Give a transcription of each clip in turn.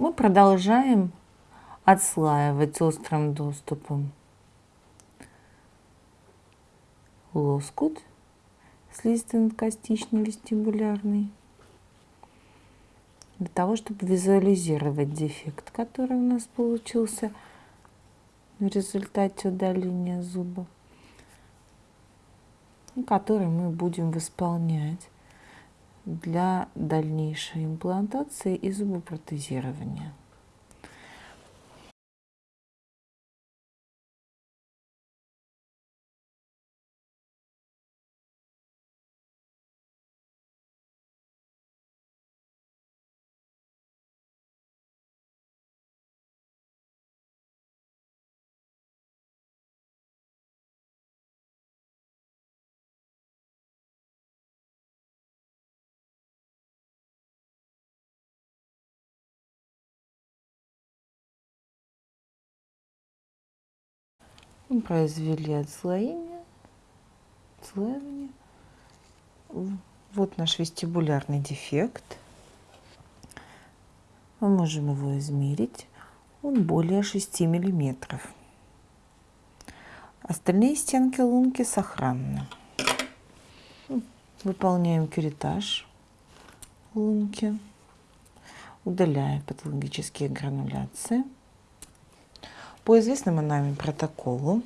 Мы продолжаем отслаивать острым доступом лоскут слизистый-надкостичный вестибулярный для того, чтобы визуализировать дефект, который у нас получился в результате удаления зуба, который мы будем восполнять для дальнейшей имплантации и зубопротезирования. Произвели отслоение, отслаивание. Вот наш вестибулярный дефект. Мы можем его измерить. Он более 6 миллиметров. Остальные стенки лунки сохранны. Выполняем кюретаж лунки. Удаляем патологические грануляции. По известному нами протоколу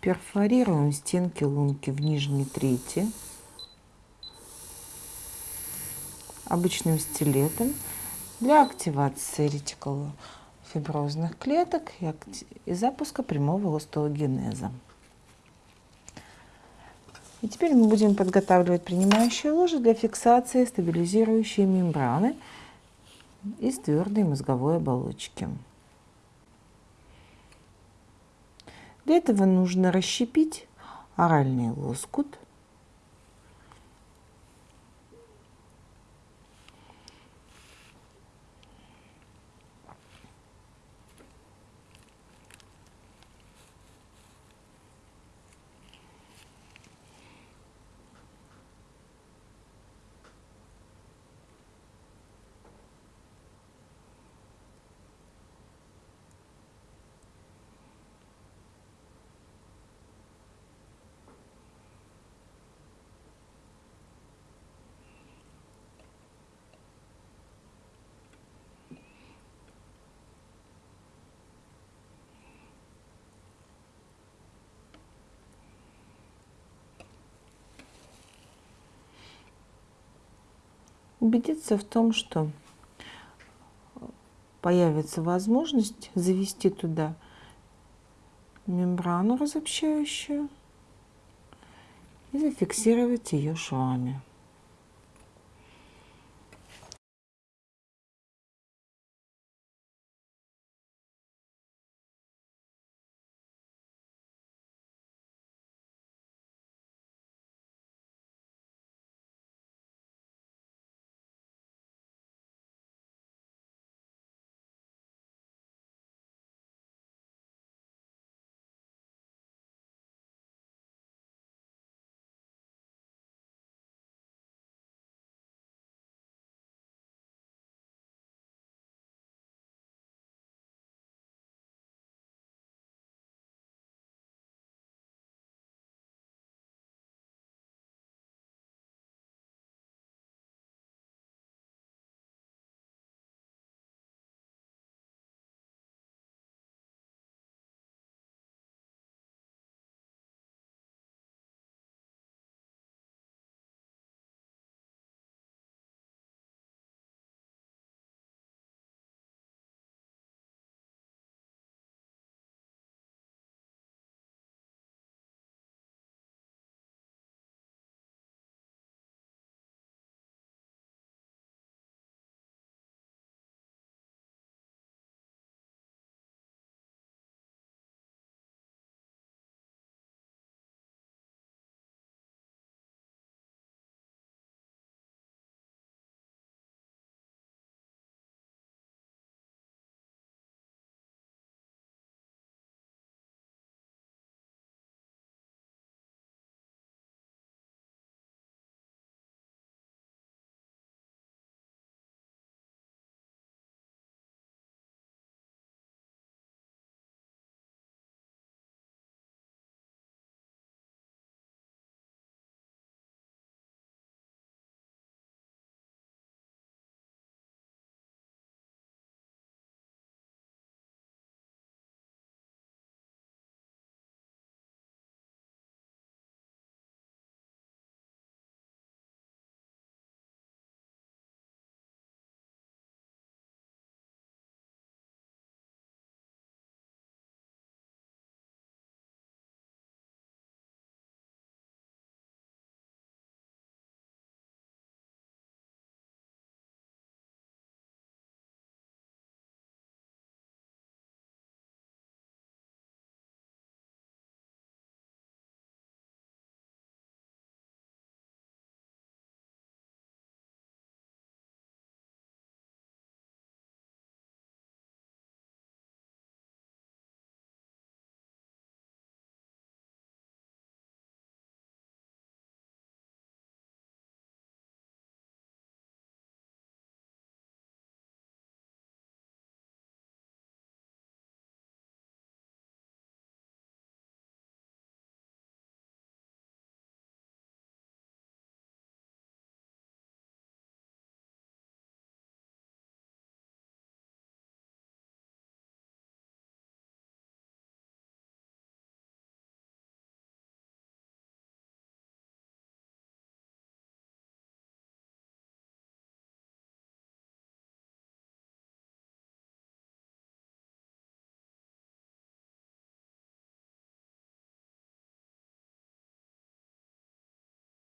перфорируем стенки лунки в нижней трети обычным стилетом для активации ретикулофиброзных клеток и запуска прямого остеогенеза. И теперь мы будем подготавливать принимающие ложи для фиксации стабилизирующей мембраны из твердой мозговой оболочки. Для этого нужно расщепить оральный лоскут убедиться в том, что появится возможность завести туда мембрану разобщающую и зафиксировать ее швами.